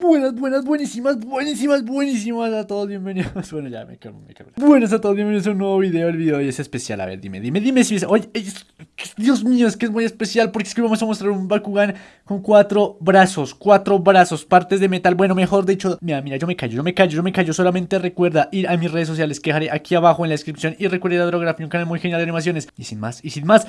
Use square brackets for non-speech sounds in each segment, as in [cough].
Buenas, buenas, buenísimas, buenísimas, buenísimas a todos, bienvenidos. [laughs] Bueno, ya me calmo, me calmo. Buenas a todos, bienvenidos a un nuevo video. El video hoy es especial. A ver, dime, dime, dime si es. Oye, Dios mío, es que es muy especial porque es que vamos a mostrar un Bakugan con cuatro brazos, cuatro brazos, partes de metal. Bueno, mejor dicho, mira, mira, yo me callo, yo me callo, yo me callo. Solamente recuerda ir a mis redes sociales que dejaré aquí abajo en la descripción. Y recuerda Drography, un canal muy genial de animaciones. Y sin más, y sin más.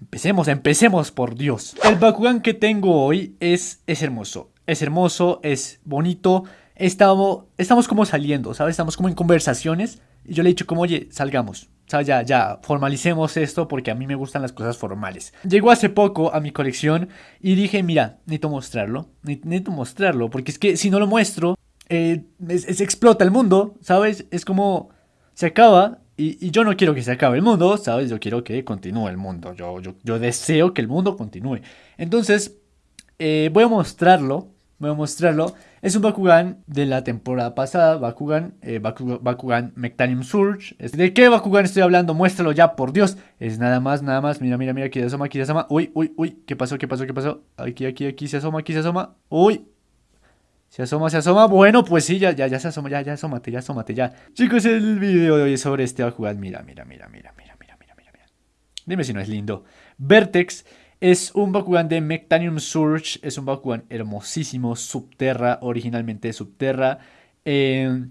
Empecemos, empecemos, por Dios. El Bakugan que tengo hoy es, es hermoso es hermoso, es bonito. Estamos, estamos como saliendo, ¿sabes? Estamos como en conversaciones. Y yo le he dicho como, oye, salgamos. O ya, ya, formalicemos esto porque a mí me gustan las cosas formales. Llegó hace poco a mi colección y dije, mira, necesito mostrarlo. Necesito mostrarlo porque es que si no lo muestro, eh, explota el mundo, ¿sabes? Es como, se acaba y, yo no quiero que se acabe el mundo, ¿sabes? Yo quiero que continúe el mundo. Yo, yo, yo deseo que el mundo continúe. Entonces, eh, voy a mostrarlo voy a mostrarlo. Es un Bakugan de la temporada pasada, Bakugan, eh, Bakugan, Mectanium Surge. ¿De qué Bakugan estoy hablando? Muéstralo ya, por Dios. Es nada más, nada más. Mira, mira, mira, aquí se asoma, aquí se asoma. Uy, uy, uy. ¿Qué pasó? ¿Qué pasó? ¿Qué pasó? Aquí, aquí, aquí se asoma, aquí se asoma. Uy. Se asoma, se asoma. Bueno, pues sí, ya, ya, ya se asoma, ya, ya asómate, ya asómate, ya. Chicos, el video de hoy es sobre este Bakugan. Mira, mira, mira, mira, mira, mira, mira, mira. Dime si no es lindo. Vertex es un Bakugan de Mectanium Surge. Es un Bakugan hermosísimo. Subterra, originalmente Subterra. Eh,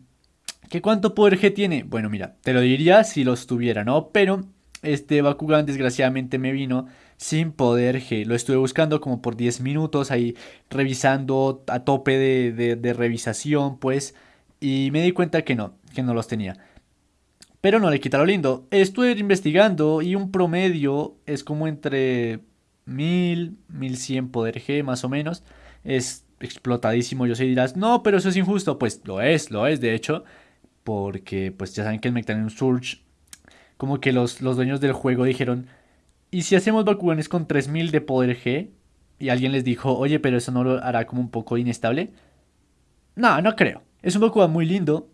¿Qué cuánto poder G tiene? Bueno, mira, te lo diría si los tuviera, ¿no? Pero este Bakugan desgraciadamente me vino sin poder G. Lo estuve buscando como por 10 minutos ahí revisando a tope de, de, revisación, pues. Y me di cuenta que no, que no los tenía. Pero no le quita lo lindo. Estuve investigando y un promedio es como entre 1000, 1100 poder G más o menos. Es explotadísimo. Yo sé dirás, no, pero eso es injusto. Pues lo es, lo es de hecho. Porque pues ya saben que el Mectanium Surge, como que los, los dueños del juego dijeron, ¿y si hacemos Bakuganes con 3000 de poder G? Y alguien les dijo, oye, pero eso no lo hará como un poco inestable. No, no creo. Es un Bakugan muy lindo.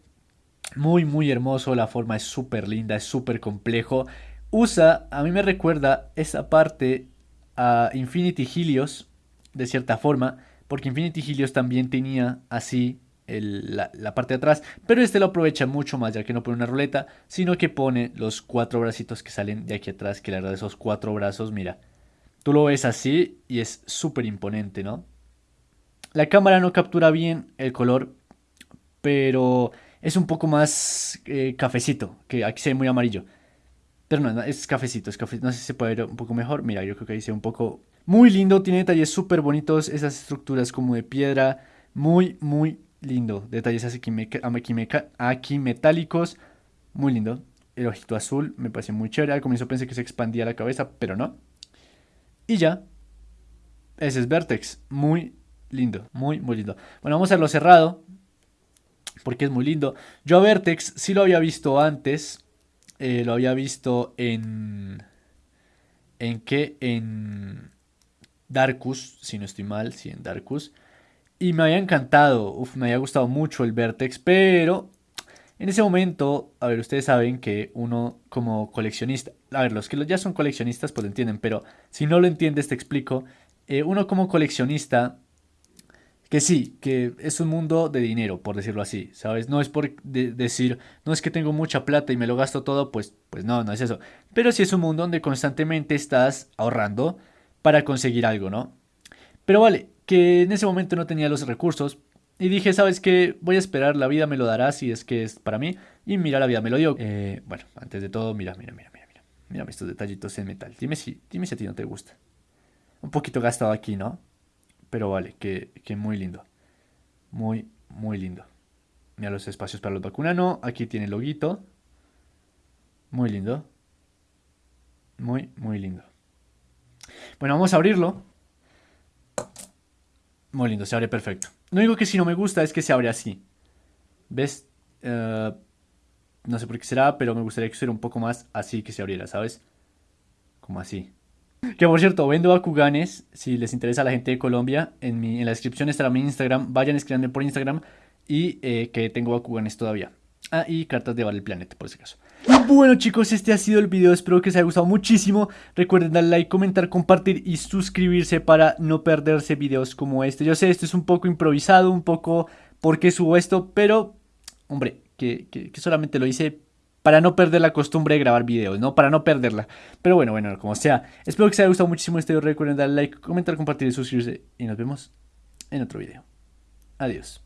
Muy, muy hermoso. La forma es súper linda, es súper complejo. Usa, a mí me recuerda esa parte a Infinity Helios, de cierta forma, porque Infinity Helios también tenía así la, parte de atrás, pero este lo aprovecha mucho más, ya que no pone una ruleta, sino que pone los cuatro bracitos que salen de aquí atrás, que la verdad esos cuatro brazos, mira, tú lo ves así y es súper imponente, ¿no? La cámara no captura bien el color, pero es un poco más eh, cafecito, que aquí se ve muy amarillo. Pero no, es cafecito, es cafecito. No sé si se puede ver un poco mejor. Mira, yo creo que ahí se ve un poco... Muy lindo, tiene detalles súper bonitos. Esas estructuras como de piedra. Muy, muy lindo. Detalles aquí, aquí metálicos. Muy lindo. El ojito azul me parece muy chévere. Al comienzo pensé que se expandía la cabeza, pero no. Y ya. Ese es Vertex. Muy lindo. Muy, muy lindo. Bueno, vamos a hacerlo cerrado. Porque es muy lindo. Yo a Vertex sí lo había visto antes. Eh, lo había visto en... ¿En qué? En Darkus, si no estoy mal, sí, en Darkus. Y me había encantado, me había gustado mucho el Vertex, pero en ese momento, a ver, ustedes saben que uno como coleccionista, a ver, los que ya son coleccionistas pues lo entienden, pero si no lo entiendes te explico, eh, uno como coleccionista que sí, que es un mundo de dinero, por decirlo así, ¿sabes? No es por decir, no es que tengo mucha plata y me lo gasto todo, pues, pues no, no es eso. Pero sí es un mundo donde constantemente estás ahorrando para conseguir algo, ¿no? Pero vale, que en ese momento no tenía los recursos y dije, ¿sabes qué? Voy a esperar, la vida me lo dará si es que es para mí. Y mira, la vida me lo dio. Eh, bueno, antes de todo, mira, mira, mira, mira, mira. Mira estos detallitos en metal. Dime si, dime si a ti no te gusta. Un poquito gastado aquí, ¿no? Pero vale, que, muy lindo. Muy, muy lindo. Mira los espacios para los vacunano. Aquí tiene el loguito. Muy lindo. Muy, muy lindo. Bueno, vamos a abrirlo. Muy lindo, se abre perfecto. Lo único que si no me gusta es que se abre así. ¿Ves? Eh, no sé por qué será, pero me gustaría que fuera un poco más así que se abriera, ¿sabes? Como así. Que por cierto, vendo Bakuganes. Si les interesa a la gente de Colombia, en, mi, en la descripción estará mi Instagram. Vayan escribiendo por Instagram. Y eh, que tengo Bakuganes todavía. Ah, y cartas de Vale el Planeta, por ese caso. Y bueno chicos, este ha sido el video, espero que os haya gustado muchísimo. Recuerden darle like, comentar, compartir y suscribirse para no perderse videos como este. Yo sé, esto es un poco improvisado, un poco porque subo esto, pero, hombre, que, que solamente lo hice para no perder la costumbre de grabar videos, ¿no? Para no perderla. Pero bueno, bueno, como sea. Espero que os haya gustado muchísimo este video. Recuerden darle like, comentar, compartir y suscribirse. Y nos vemos en otro video. Adiós.